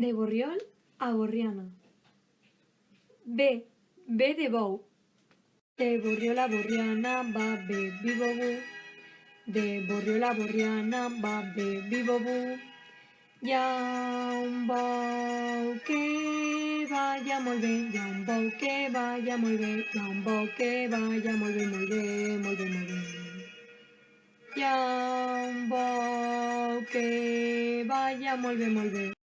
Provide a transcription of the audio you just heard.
De Borriol a Borriana. B. B de bou. De Borriol a Borriana va bé, vivo bu. De Borriol a Borriana va bé, vivo bu. Hi ha un bou que vaya molt bé, hi ha un bou que vaya molt bé, hi ha un bou que vaya molt bé, molt bé, molt bé, un bou que vaya molt bé, molt bé.